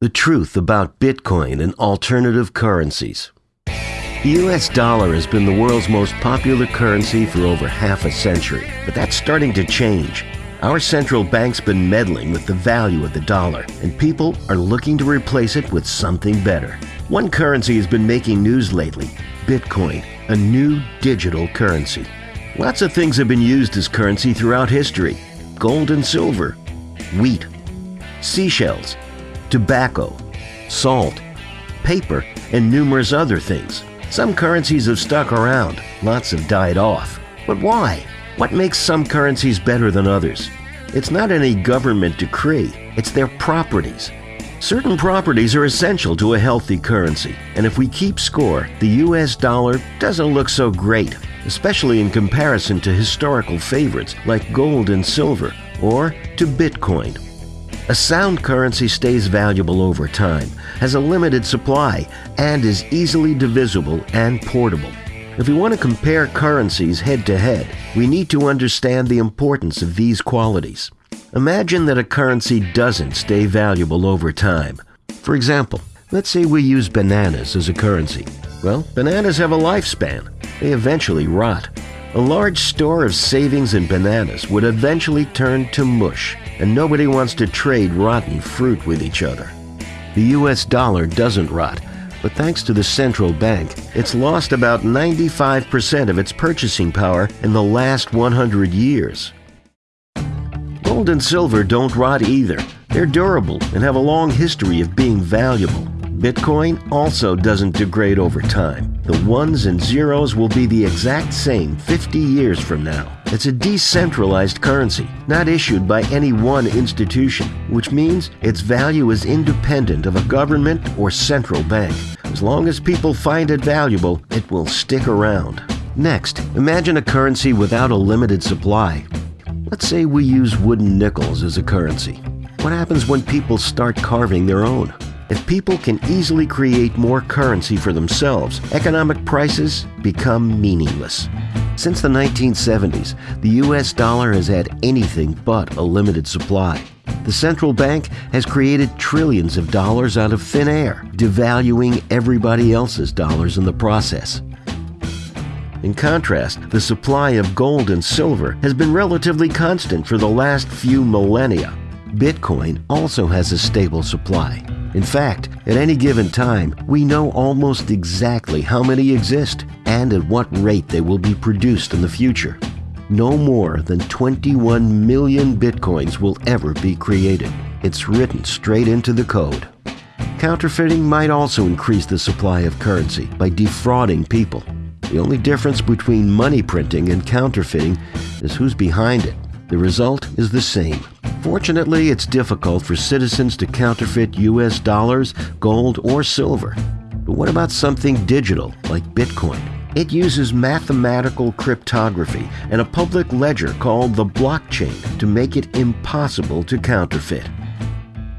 The truth about Bitcoin and alternative currencies. The US dollar has been the world's most popular currency for over half a century, but that's starting to change. Our central bank's been meddling with the value of the dollar, and people are looking to replace it with something better. One currency has been making news lately Bitcoin, a new digital currency. Lots of things have been used as currency throughout history gold and silver, wheat, seashells, tobacco, salt, paper, and numerous other things. Some currencies have stuck around, lots have died off. But why? What makes some currencies better than others? It's not any government decree, it's their properties. Certain properties are essential to a healthy currency, and if we keep score, the US dollar doesn't look so great, especially in comparison to historical favorites like gold and silver, or to Bitcoin. A sound currency stays valuable over time, has a limited supply, and is easily divisible and portable. If we want to compare currencies head to head, we need to understand the importance of these qualities. Imagine that a currency doesn't stay valuable over time. For example, let's say we use bananas as a currency. Well, bananas have a lifespan. They eventually rot. A large store of savings in bananas would eventually turn to mush, and nobody wants to trade rotten fruit with each other. The US dollar doesn't rot, but thanks to the central bank, it's lost about 95% of its purchasing power in the last 100 years. Gold and silver don't rot either. They're durable and have a long history of being valuable. Bitcoin also doesn't degrade over time. The ones and zeros will be the exact same 50 years from now. It's a decentralized currency, not issued by any one institution, which means its value is independent of a government or central bank. As long as people find it valuable, it will stick around. Next, imagine a currency without a limited supply. Let's say we use wooden nickels as a currency. What happens when people start carving their own? If people can easily create more currency for themselves, economic prices become meaningless. Since the 1970s, the US dollar has had anything but a limited supply. The central bank has created trillions of dollars out of thin air, devaluing everybody else's dollars in the process. In contrast, the supply of gold and silver has been relatively constant for the last few millennia. Bitcoin also has a stable supply. In fact, at any given time, we know almost exactly how many exist and at what rate they will be produced in the future. No more than 21 million bitcoins will ever be created. It's written straight into the code. Counterfeiting might also increase the supply of currency by defrauding people. The only difference between money printing and counterfeiting is who's behind it. The result is the same. Fortunately, it's difficult for citizens to counterfeit US dollars, gold, or silver. But what about something digital like Bitcoin? It uses mathematical cryptography and a public ledger called the blockchain to make it impossible to counterfeit.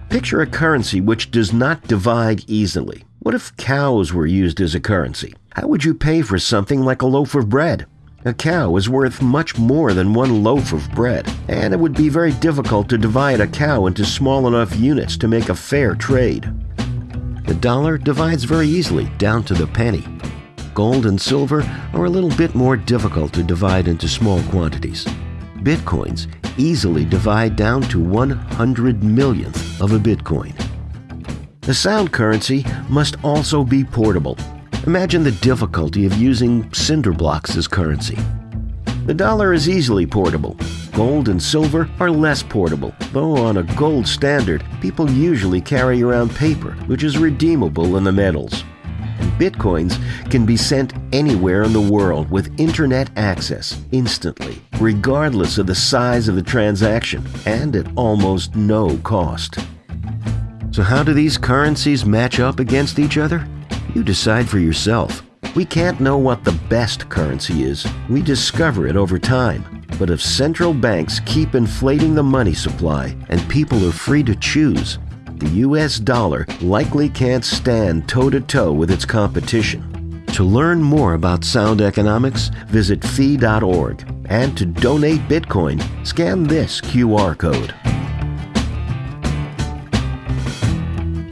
Picture a currency which does not divide easily. What if cows were used as a currency? How would you pay for something like a loaf of bread? A cow is worth much more than one loaf of bread, and it would be very difficult to divide a cow into small enough units to make a fair trade. The dollar divides very easily down to the penny. Gold and silver are a little bit more difficult to divide into small quantities. Bitcoins easily divide down to 100 millionth of a Bitcoin. A sound currency must also be portable. Imagine the difficulty of using cinder blocks as currency. The dollar is easily portable. Gold and silver are less portable, though on a gold standard, people usually carry around paper, which is redeemable in the metals. And bitcoins can be sent anywhere in the world with internet access instantly, regardless of the size of the transaction, and at almost no cost. So, how do these currencies match up against each other? You decide for yourself. We can't know what the best currency is. We discover it over time. But if central banks keep inflating the money supply and people are free to choose, the US dollar likely can't stand toe to toe with its competition. To learn more about sound economics, visit fee.org. And to donate Bitcoin, scan this QR code.